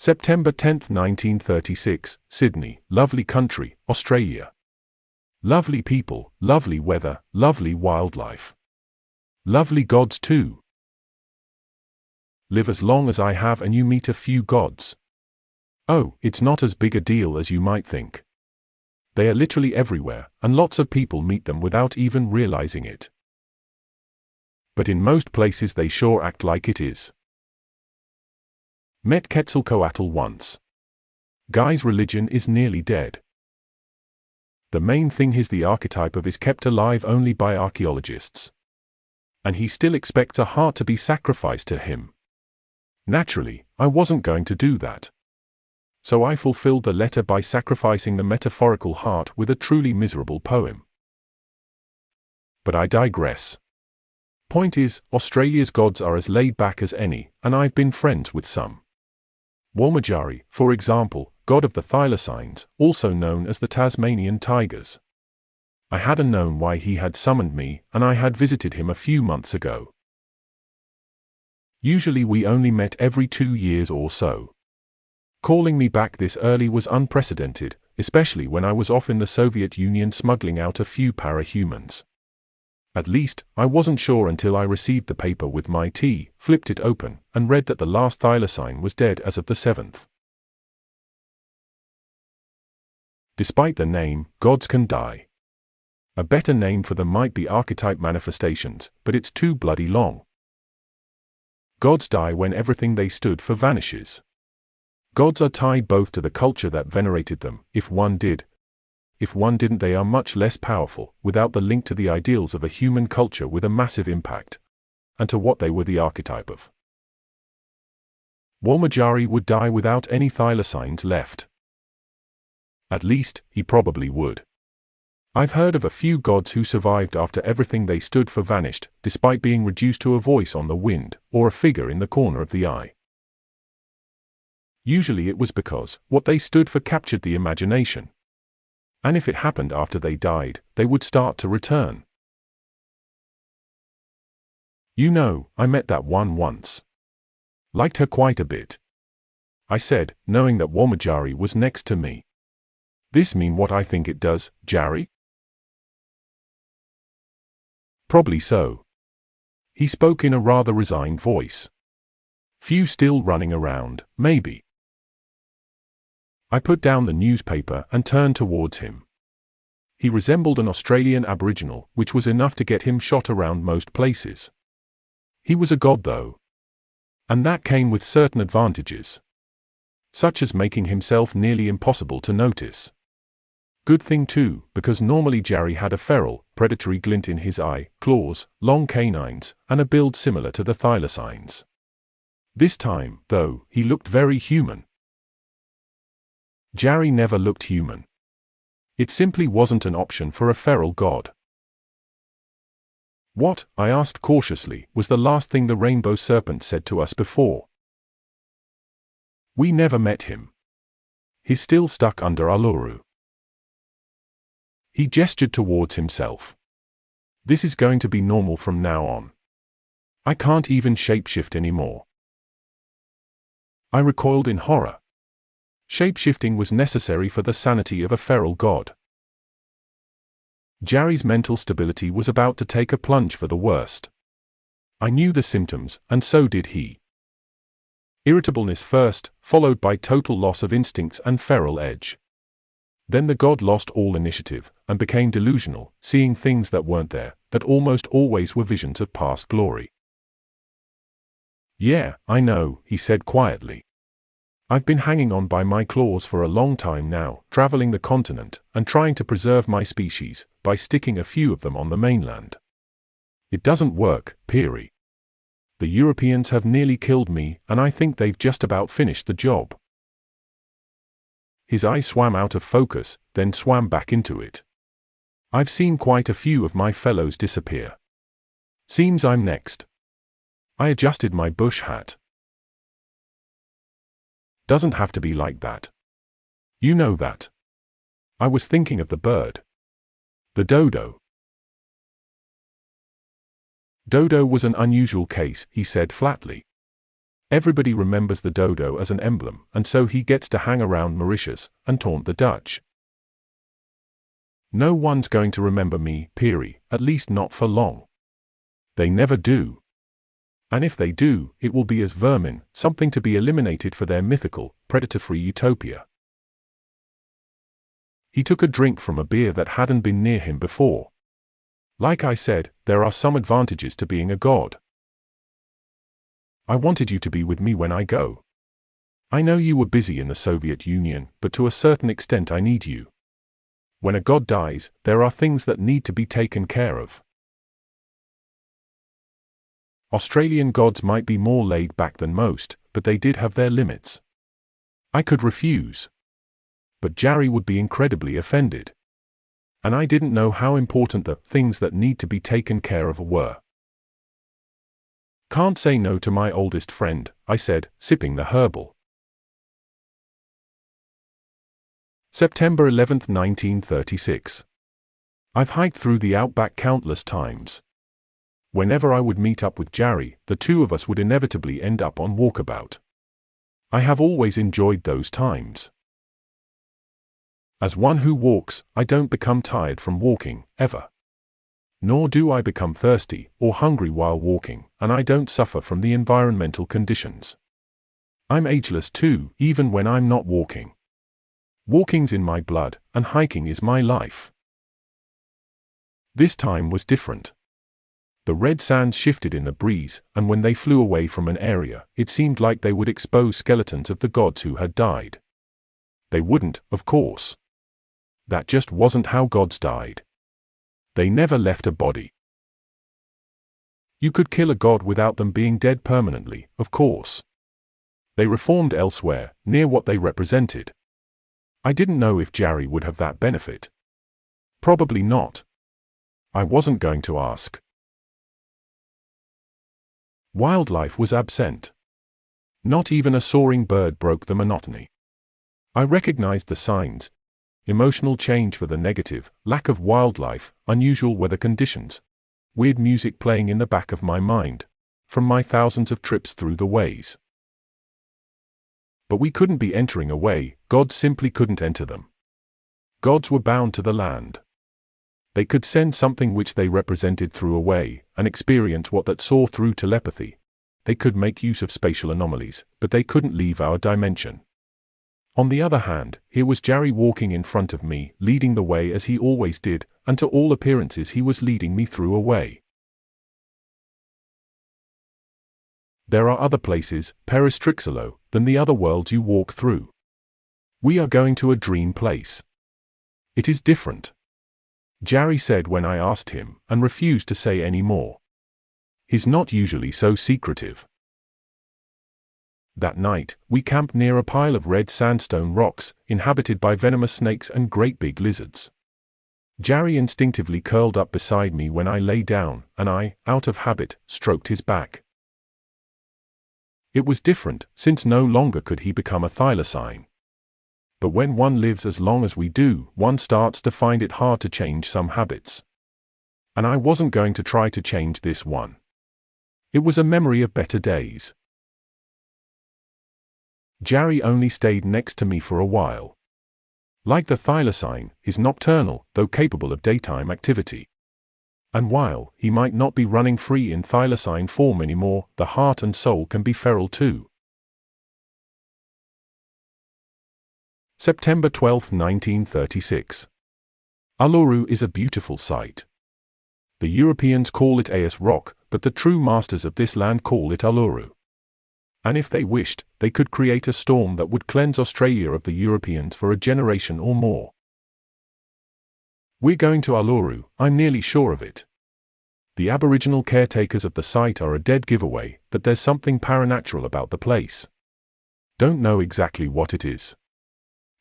September 10, 1936, Sydney, lovely country, Australia. Lovely people, lovely weather, lovely wildlife. Lovely gods too. Live as long as I have and you meet a few gods. Oh, it's not as big a deal as you might think. They are literally everywhere, and lots of people meet them without even realizing it. But in most places they sure act like it is. Met Quetzalcoatl once. Guy's religion is nearly dead. The main thing is the archetype of is kept alive only by archaeologists. And he still expects a heart to be sacrificed to him. Naturally, I wasn't going to do that. So I fulfilled the letter by sacrificing the metaphorical heart with a truly miserable poem. But I digress. Point is, Australia's gods are as laid back as any, and I've been friends with some. Walmajari, for example, god of the thylacines, also known as the Tasmanian tigers. I hadn't known why he had summoned me, and I had visited him a few months ago. Usually we only met every two years or so. Calling me back this early was unprecedented, especially when I was off in the Soviet Union smuggling out a few parahumans. At least, I wasn't sure until I received the paper with my tea, flipped it open, and read that the last thylacine was dead as of the 7th. Despite the name, gods can die. A better name for them might be archetype manifestations, but it's too bloody long. Gods die when everything they stood for vanishes. Gods are tied both to the culture that venerated them, if one did, if one didn't they are much less powerful, without the link to the ideals of a human culture with a massive impact, and to what they were the archetype of. Walmajari would die without any thylacines left. At least, he probably would. I've heard of a few gods who survived after everything they stood for vanished, despite being reduced to a voice on the wind, or a figure in the corner of the eye. Usually it was because what they stood for captured the imagination, and if it happened after they died, they would start to return. You know, I met that one once. Liked her quite a bit. I said, knowing that Walmajari was next to me. This mean what I think it does, Jari? Probably so. He spoke in a rather resigned voice. Few still running around, maybe. I put down the newspaper and turned towards him. He resembled an Australian Aboriginal, which was enough to get him shot around most places. He was a god, though. And that came with certain advantages. Such as making himself nearly impossible to notice. Good thing too, because normally Jerry had a feral, predatory glint in his eye, claws, long canines, and a build similar to the thylacines. This time, though, he looked very human. Jari never looked human. It simply wasn't an option for a feral god. What, I asked cautiously, was the last thing the rainbow serpent said to us before? We never met him. He's still stuck under Uluru. He gestured towards himself. This is going to be normal from now on. I can't even shapeshift anymore. I recoiled in horror. Shapeshifting was necessary for the sanity of a feral god. Jari's mental stability was about to take a plunge for the worst. I knew the symptoms, and so did he. Irritableness first, followed by total loss of instincts and feral edge. Then the god lost all initiative, and became delusional, seeing things that weren't there, that almost always were visions of past glory. Yeah, I know, he said quietly. I've been hanging on by my claws for a long time now, traveling the continent, and trying to preserve my species, by sticking a few of them on the mainland. It doesn't work, Peary. The Europeans have nearly killed me, and I think they've just about finished the job. His eye swam out of focus, then swam back into it. I've seen quite a few of my fellows disappear. Seems I'm next. I adjusted my bush hat. Doesn't have to be like that. You know that. I was thinking of the bird. The dodo. Dodo was an unusual case, he said flatly. Everybody remembers the dodo as an emblem, and so he gets to hang around Mauritius and taunt the Dutch. No one's going to remember me, Peary, at least not for long. They never do. And if they do, it will be as vermin, something to be eliminated for their mythical, predator-free utopia. He took a drink from a beer that hadn't been near him before. Like I said, there are some advantages to being a god. I wanted you to be with me when I go. I know you were busy in the Soviet Union, but to a certain extent I need you. When a god dies, there are things that need to be taken care of. Australian gods might be more laid back than most, but they did have their limits. I could refuse. But Jarry would be incredibly offended. And I didn't know how important the things that need to be taken care of were. Can't say no to my oldest friend, I said, sipping the herbal. September 11, 1936. I've hiked through the outback countless times. Whenever I would meet up with Jarry, the two of us would inevitably end up on walkabout. I have always enjoyed those times. As one who walks, I don't become tired from walking, ever. Nor do I become thirsty or hungry while walking, and I don't suffer from the environmental conditions. I'm ageless too, even when I'm not walking. Walking's in my blood, and hiking is my life. This time was different. The red sands shifted in the breeze, and when they flew away from an area, it seemed like they would expose skeletons of the gods who had died. They wouldn't, of course. That just wasn't how gods died. They never left a body. You could kill a god without them being dead permanently, of course. They reformed elsewhere, near what they represented. I didn't know if Jarry would have that benefit. Probably not. I wasn't going to ask. Wildlife was absent. Not even a soaring bird broke the monotony. I recognized the signs, emotional change for the negative, lack of wildlife, unusual weather conditions. Weird music playing in the back of my mind. From my thousands of trips through the ways. But we couldn't be entering a way, gods simply couldn't enter them. Gods were bound to the land. They could send something which they represented through a way, and experience what that saw through telepathy. They could make use of spatial anomalies, but they couldn't leave our dimension. On the other hand, here was Jarry walking in front of me, leading the way as he always did, and to all appearances he was leading me through a way. There are other places, Peristrixolo, than the other worlds you walk through. We are going to a dream place. It is different. Jarry said when I asked him, and refused to say any more. He's not usually so secretive. That night, we camped near a pile of red sandstone rocks, inhabited by venomous snakes and great big lizards. Jarry instinctively curled up beside me when I lay down, and I, out of habit, stroked his back. It was different, since no longer could he become a thylacine. But when one lives as long as we do, one starts to find it hard to change some habits. And I wasn't going to try to change this one. It was a memory of better days. Jarry only stayed next to me for a while. Like the thylacine, he's nocturnal, though capable of daytime activity. And while he might not be running free in thylacine form anymore, the heart and soul can be feral too. September 12, 1936. Uluru is a beautiful sight. The Europeans call it Ayers Rock, but the true masters of this land call it Uluru and if they wished, they could create a storm that would cleanse Australia of the Europeans for a generation or more. We're going to Uluru, I'm nearly sure of it. The Aboriginal caretakers of the site are a dead giveaway that there's something paranatural about the place. Don't know exactly what it is.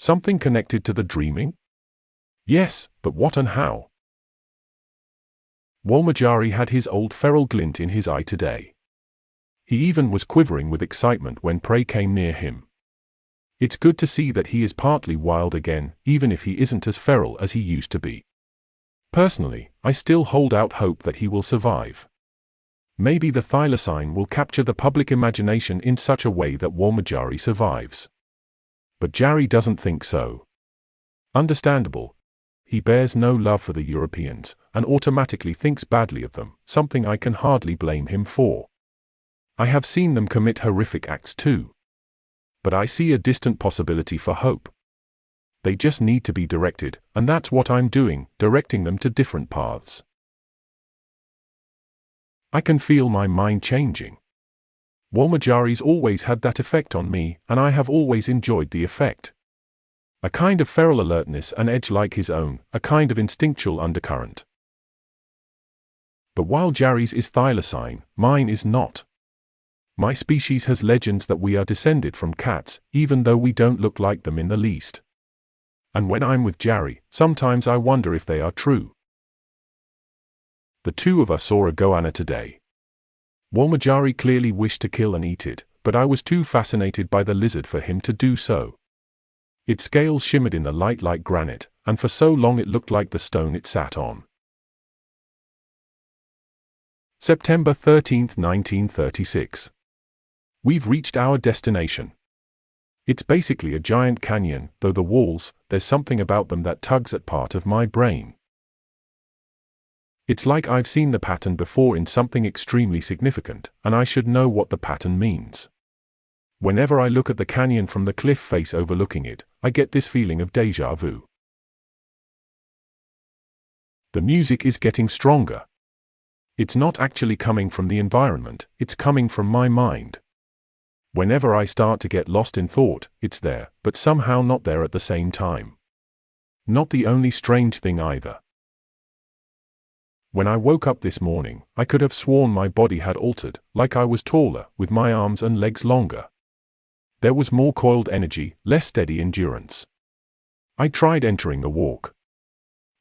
Something connected to the dreaming? Yes, but what and how? Walmajari had his old feral glint in his eye today. He even was quivering with excitement when prey came near him. It's good to see that he is partly wild again, even if he isn't as feral as he used to be. Personally, I still hold out hope that he will survive. Maybe the thylacine will capture the public imagination in such a way that Walmajari survives. But Jarry doesn't think so. Understandable. He bears no love for the Europeans, and automatically thinks badly of them, something I can hardly blame him for. I have seen them commit horrific acts too. But I see a distant possibility for hope. They just need to be directed, and that's what I'm doing, directing them to different paths. I can feel my mind changing. Walmajari's always had that effect on me, and I have always enjoyed the effect. A kind of feral alertness and edge like his own, a kind of instinctual undercurrent. But while Jarry's is thylacine, mine is not. My species has legends that we are descended from cats, even though we don't look like them in the least. And when I'm with Jarry, sometimes I wonder if they are true. The two of us saw a goanna today. Walmajari clearly wished to kill and eat it, but I was too fascinated by the lizard for him to do so. Its scales shimmered in the light like granite, and for so long it looked like the stone it sat on. September 13, 1936. We've reached our destination. It's basically a giant canyon, though the walls, there's something about them that tugs at part of my brain. It's like I've seen the pattern before in something extremely significant, and I should know what the pattern means. Whenever I look at the canyon from the cliff face overlooking it, I get this feeling of deja vu. The music is getting stronger. It's not actually coming from the environment, it's coming from my mind. Whenever I start to get lost in thought, it's there, but somehow not there at the same time. Not the only strange thing either. When I woke up this morning, I could have sworn my body had altered, like I was taller, with my arms and legs longer. There was more coiled energy, less steady endurance. I tried entering the walk.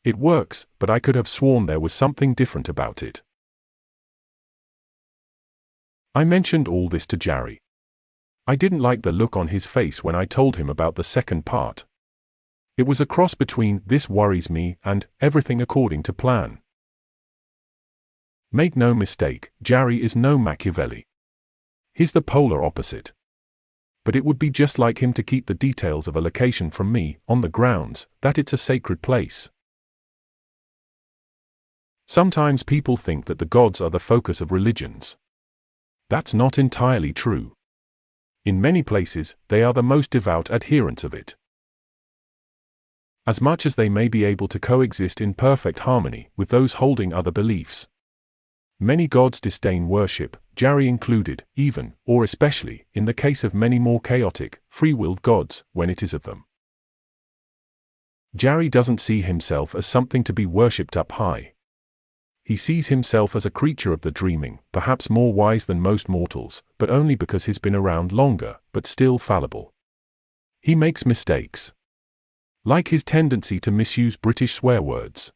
It works, but I could have sworn there was something different about it. I mentioned all this to Jerry. I didn't like the look on his face when I told him about the second part. It was a cross between, this worries me, and, everything according to plan. Make no mistake, Jarry is no Machiavelli. He's the polar opposite. But it would be just like him to keep the details of a location from me, on the grounds that it's a sacred place. Sometimes people think that the gods are the focus of religions. That's not entirely true. In many places, they are the most devout adherents of it. As much as they may be able to coexist in perfect harmony with those holding other beliefs. Many gods disdain worship, Jarry included, even, or especially, in the case of many more chaotic, free-willed gods, when it is of them. Jarry doesn't see himself as something to be worshipped up high. He sees himself as a creature of the dreaming, perhaps more wise than most mortals, but only because he's been around longer, but still fallible. He makes mistakes. Like his tendency to misuse British swear words.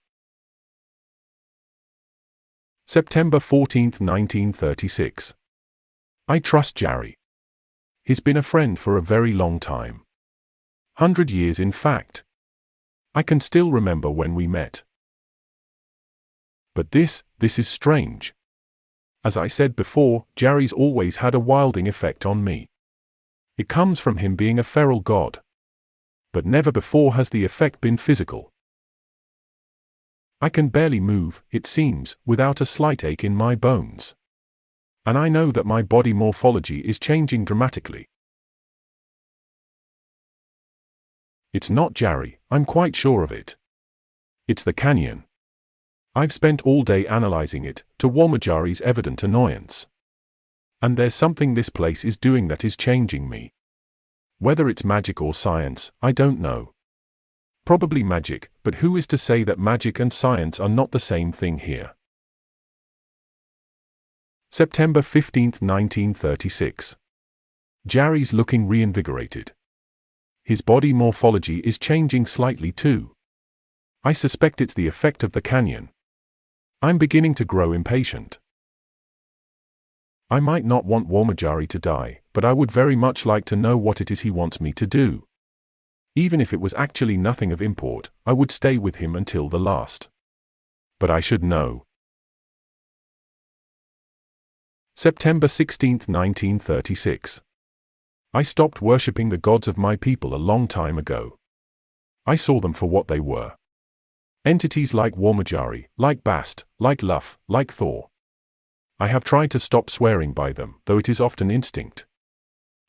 September 14, 1936. I trust Jerry. He's been a friend for a very long time. Hundred years in fact. I can still remember when we met. But this, this is strange. As I said before, Jerry's always had a wilding effect on me. It comes from him being a feral god. But never before has the effect been physical. I can barely move, it seems, without a slight ache in my bones. And I know that my body morphology is changing dramatically. It's not Jarry, I'm quite sure of it. It's the canyon. I've spent all day analyzing it, to Walmajari's evident annoyance. And there's something this place is doing that is changing me. Whether it's magic or science, I don't know. Probably magic, but who is to say that magic and science are not the same thing here? September 15, 1936. Jarry's looking reinvigorated. His body morphology is changing slightly too. I suspect it's the effect of the canyon. I'm beginning to grow impatient. I might not want Walmajari to die, but I would very much like to know what it is he wants me to do. Even if it was actually nothing of import, I would stay with him until the last. But I should know. September 16, 1936. I stopped worshipping the gods of my people a long time ago. I saw them for what they were. Entities like Walmajari, like Bast, like Luff, like Thor. I have tried to stop swearing by them, though it is often instinct.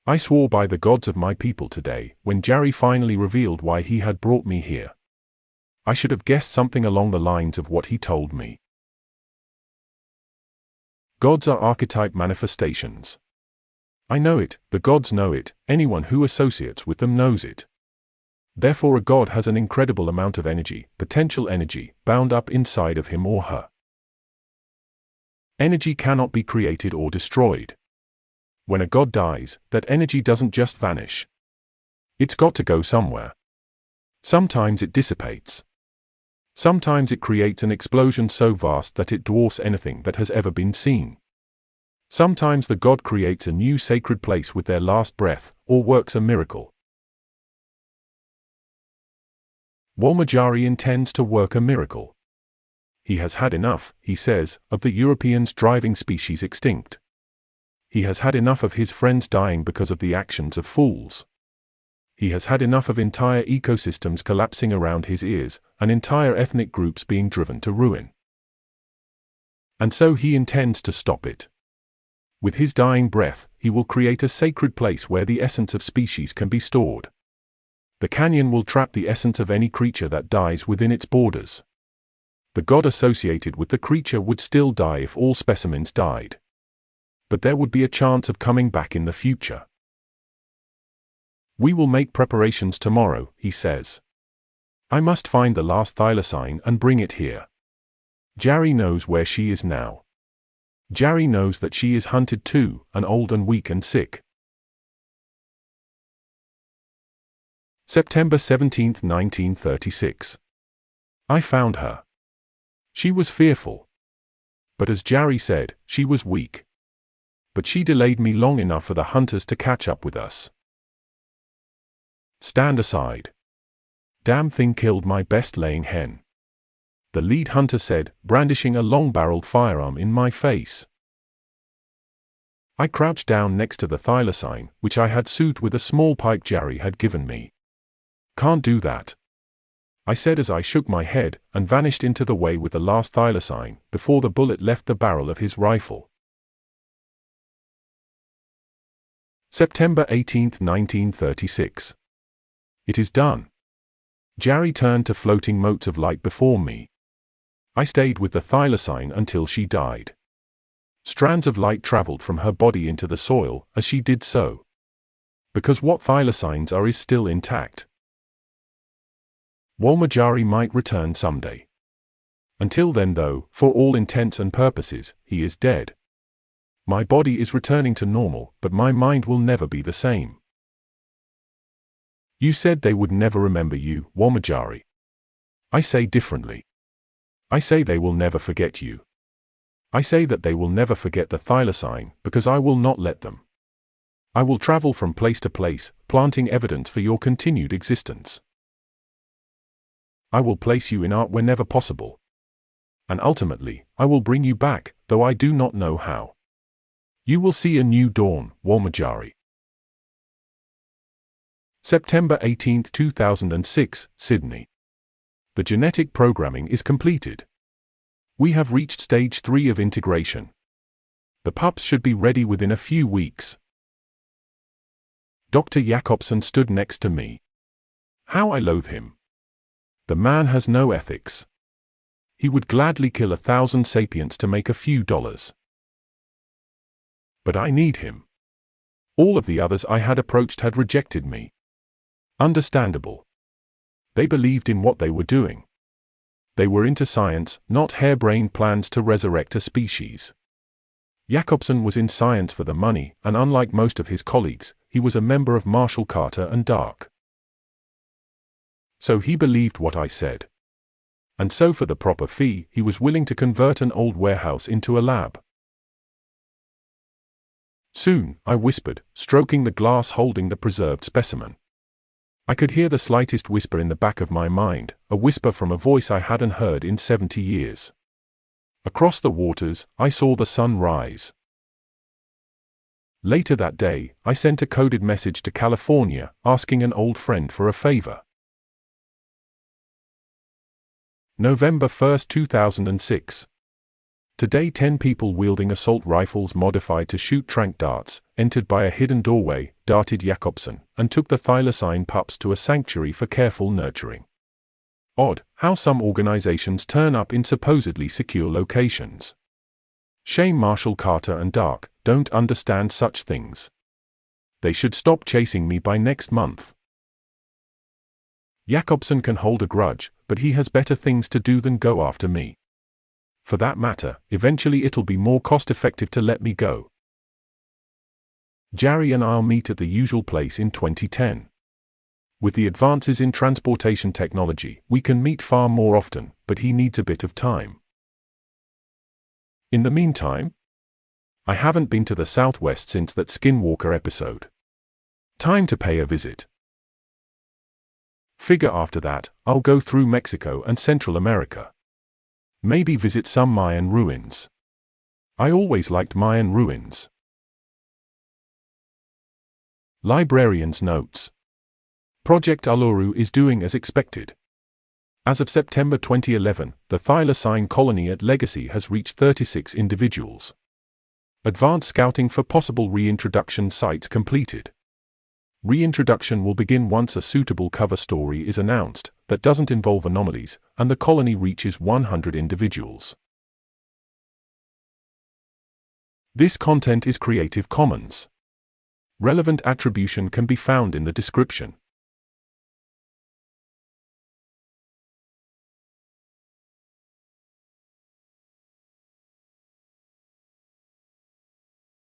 I swore by the gods of my people today, when Jari finally revealed why he had brought me here. I should have guessed something along the lines of what he told me. Gods are archetype manifestations. I know it, the gods know it, anyone who associates with them knows it. Therefore a god has an incredible amount of energy, potential energy, bound up inside of him or her. Energy cannot be created or destroyed. When a god dies, that energy doesn't just vanish. It's got to go somewhere. Sometimes it dissipates. Sometimes it creates an explosion so vast that it dwarfs anything that has ever been seen. Sometimes the god creates a new sacred place with their last breath, or works a miracle. Walmajari intends to work a miracle. He has had enough, he says, of the Europeans driving species extinct. He has had enough of his friends dying because of the actions of fools. He has had enough of entire ecosystems collapsing around his ears, and entire ethnic groups being driven to ruin. And so he intends to stop it. With his dying breath, he will create a sacred place where the essence of species can be stored. The canyon will trap the essence of any creature that dies within its borders. The god associated with the creature would still die if all specimens died. But there would be a chance of coming back in the future. We will make preparations tomorrow, he says. I must find the last thylacine and bring it here. Jari knows where she is now. Jari knows that she is hunted too, and old and weak and sick. September 17, 1936. I found her. She was fearful. But as Jari said, she was weak. But she delayed me long enough for the hunters to catch up with us. Stand aside. Damn thing killed my best laying hen. The lead hunter said, brandishing a long-barreled firearm in my face. I crouched down next to the thylacine, which I had soothed with a small pipe Jari had given me. Can't do that. I said as I shook my head, and vanished into the way with the last thylacine, before the bullet left the barrel of his rifle. September 18, 1936. It is done. Jari turned to floating motes of light before me. I stayed with the thylacine until she died. Strands of light traveled from her body into the soil as she did so. Because what thylacines are is still intact. Walmajari might return someday. Until then though, for all intents and purposes, he is dead. My body is returning to normal, but my mind will never be the same. You said they would never remember you, Walmajari. I say differently. I say they will never forget you. I say that they will never forget the thylacine, because I will not let them. I will travel from place to place, planting evidence for your continued existence. I will place you in art whenever possible. And ultimately, I will bring you back, though I do not know how. You will see a new dawn, Walmajari. September 18, 2006, Sydney. The genetic programming is completed. We have reached stage 3 of integration. The pups should be ready within a few weeks. Dr. Jakobsen stood next to me. How I loathe him. The man has no ethics. He would gladly kill a thousand sapients to make a few dollars. But I need him. All of the others I had approached had rejected me. Understandable. They believed in what they were doing. They were into science, not harebrained plans to resurrect a species. Jakobsen was in science for the money, and unlike most of his colleagues, he was a member of Marshall Carter and Dark. So he believed what I said. And so for the proper fee, he was willing to convert an old warehouse into a lab. Soon, I whispered, stroking the glass holding the preserved specimen. I could hear the slightest whisper in the back of my mind, a whisper from a voice I hadn't heard in 70 years. Across the waters, I saw the sun rise. Later that day, I sent a coded message to California asking an old friend for a favor. November 1, 2006. Today 10 people wielding assault rifles modified to shoot trank darts, entered by a hidden doorway, darted Jakobsen, and took the thylacine pups to a sanctuary for careful nurturing. Odd, how some organizations turn up in supposedly secure locations. Shame Marshall Carter and Dark, don't understand such things. They should stop chasing me by next month. Jakobsen can hold a grudge, but he has better things to do than go after me. For that matter, eventually it'll be more cost effective to let me go. Jerry and I'll meet at the usual place in 2010. With the advances in transportation technology, we can meet far more often, but he needs a bit of time. In the meantime, I haven't been to the Southwest since that Skinwalker episode. Time to pay a visit. Figure after that, I'll go through Mexico and Central America. Maybe visit some Mayan ruins. I always liked Mayan ruins. Librarian's Notes Project Uluru is doing as expected. As of September 2011, the thylacine colony at Legacy has reached 36 individuals. Advanced scouting for possible reintroduction sites completed. Reintroduction will begin once a suitable cover story is announced that doesn't involve anomalies and the colony reaches 100 individuals. This content is Creative Commons. Relevant attribution can be found in the description.